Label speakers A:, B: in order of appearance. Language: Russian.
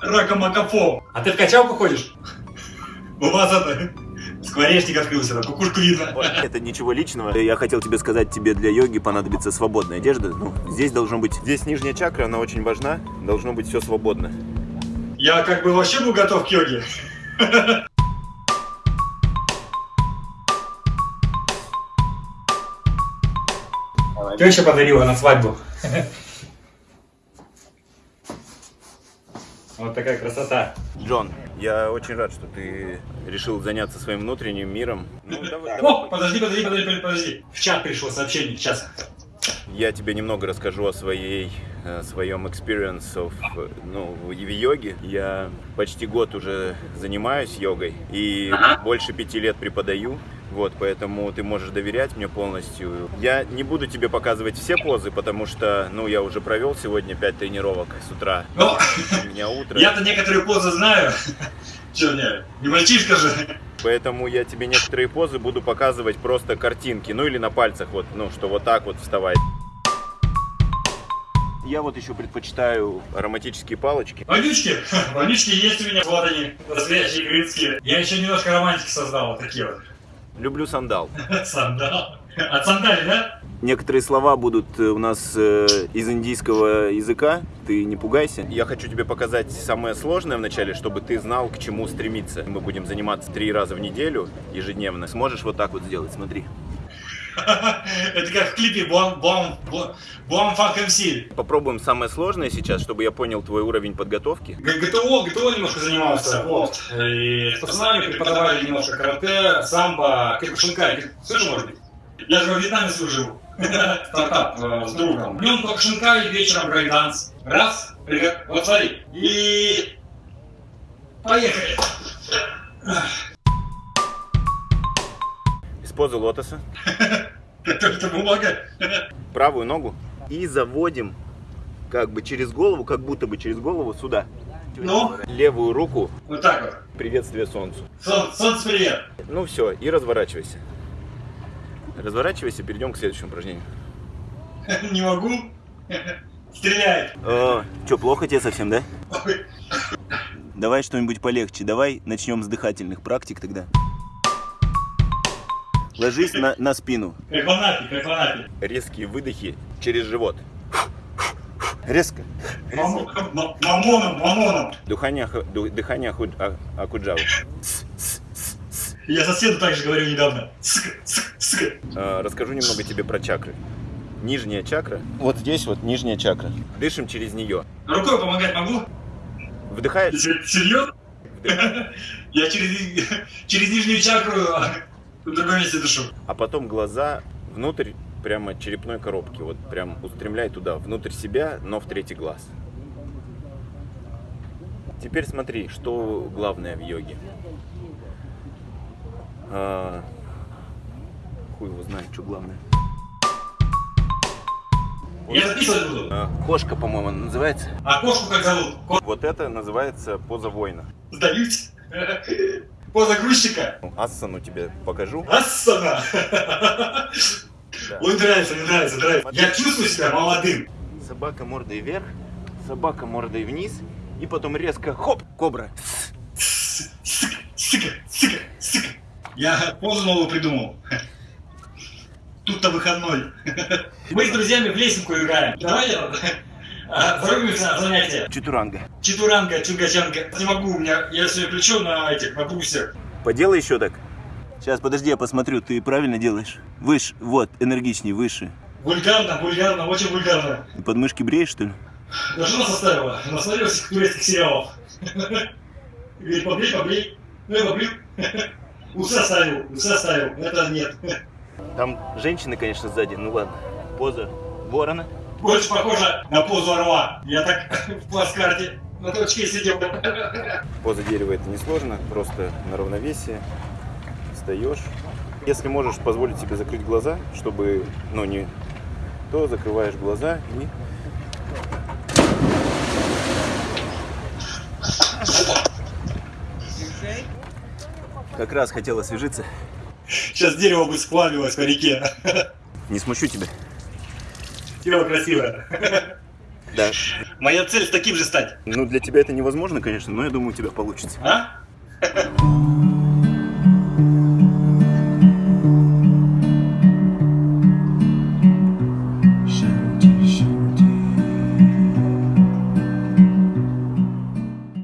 A: Ракомакафо. А ты в качалку ходишь? Вас это... Скворечник открылся, на кукушку видно.
B: Это ничего личного. Я хотел тебе сказать, тебе для йоги понадобится свободная одежда. Ну, здесь должно быть... Здесь нижняя чакра, она очень важна. Должно быть все свободно.
A: Я как бы вообще был готов к йоге. Теща подарила на свадьбу. Вот такая красота.
B: Джон, я очень рад, что ты решил заняться своим внутренним миром. Ну, давай,
A: О, подожди, подожди, подожди, подожди. В чат пришло сообщение, сейчас.
B: Я тебе немного расскажу о своей, э, своем experience of, э, ну, в йоге. Я почти год уже занимаюсь йогой и больше пяти лет преподаю. Вот, поэтому ты можешь доверять мне полностью. Я не буду тебе показывать все позы, потому что, ну, я уже провел сегодня пять тренировок с утра.
A: Ну,
B: У меня утро.
A: я-то некоторые позы знаю. Че мне, не мальчишка же.
B: Поэтому я тебе некоторые позы буду показывать просто картинки, ну или на пальцах, вот, ну, что вот так вот вставай. Я вот еще предпочитаю ароматические палочки.
A: Вонючки, вонючки есть у меня, вот они, настоящие крымские. Я еще немножко романтики создал, вот такие вот.
B: Люблю сандал.
A: Сандал. От сандали, да?
B: Некоторые слова будут э, у нас э, из индийского языка, ты не пугайся. Я хочу тебе показать самое сложное вначале, чтобы ты знал, к чему стремиться. Мы будем заниматься три раза в неделю ежедневно. Сможешь вот так вот сделать, смотри.
A: Это как в клипе Буам Фанк МС.
B: Попробуем самое сложное сейчас, чтобы я понял твой уровень подготовки.
A: ГТО, ГТО немножко занимался, вот. И с пацанами преподавали немножко карате, самбо, кикушинкай. Слышал, может быть? Я же во Вьетнаме служил. Стартап э, с другом. Днем кикушинкай, вечером брейкданс. Раз, вот смотри. И... Поехали.
B: Из позы лотоса.
A: Это, это бумага.
B: правую ногу и заводим как бы через голову, как будто бы через голову сюда.
A: Ну?
B: Левую руку,
A: Вот так вот.
B: приветствие солнцу.
A: Сон- Солнце привет.
B: Ну все, и разворачивайся. Разворачивайся, перейдем к следующему упражнению.
A: Не могу. Стреляет.
B: О, что, плохо тебе совсем, да? Давай что-нибудь полегче. Давай начнем с дыхательных практик тогда. Ложись на, на спину.
A: В Анапе.
B: Резкие выдохи через живот. Резко.
A: Мамо- ма- Мамоном, мамоном.
B: Дыхание, дыхание акуджавы.
A: Я соседу так же говорю недавно.
B: А, Расскажу немного тебе про чакры. Нижняя чакра. Вот здесь вот нижняя чакра. Дышим через нее.
A: Рукой помогать могу?
B: Вдыхаешь.
A: Серьезно? Я через, через нижнюю чакру а, в другом месте дышу.
B: А потом глаза внутрь прямо черепной коробки. Вот прям устремляй туда, внутрь себя, но в третий глаз. Теперь смотри, что главное в йоге. А, хуй его знает, что главное.
A: Я записывать буду.
B: А, кошка, по-моему, называется.
A: А кошку как зовут? Ко-
B: Вот это называется поза воина.
A: Сдаюсь. Поза грузчика.
B: Ну, Ассану тебе покажу.
A: Ассана.
B: Да.
A: Ой, нравится, мне нравится, нравится. Я чувствую себя молодым.
B: Собака мордой вверх, собака мордой вниз, и потом резко хоп, кобра.
A: Сука, сука, сука. Я позу новую придумал. Тут-то выходной. Мы с друзьями в лесенку играем. Давай а, зарубимся на занятия.
B: Читуранга.
A: Читуранга, чунгачанга. Не могу, у меня, я все включу на этих, на бусер.
B: Поделай еще так. Сейчас, подожди, я посмотрю, ты правильно делаешь? Выше, вот, энергичней, выше.
A: Вульгарно, вульгарно, очень вульгарно.
B: Ты подмышки бреешь, что ли?
A: Даже жена составила. Насмотрелась турецких сериалов. Говорит, побрей, побрей. Ну я побрил. Усы оставил, усы оставил. Это нет.
B: Там женщины, конечно, сзади, ну ладно. Поза ворона.
A: Больше похоже на позу орла. Я так в плацкарте на точке сидел.
B: Поза дерева это несложно, просто на равновесие. Встаешь. Если можешь позволить себе закрыть глаза, чтобы, ну, не то закрываешь глаза и как раз хотел освежиться.
A: Сейчас дерево бы сплавилось по реке.
B: Не смущу тебя.
A: Тело красивое.
B: Да.
A: Моя цель с таким же стать.
B: Ну, для тебя это невозможно, конечно, но я думаю, у тебя получится.
A: А?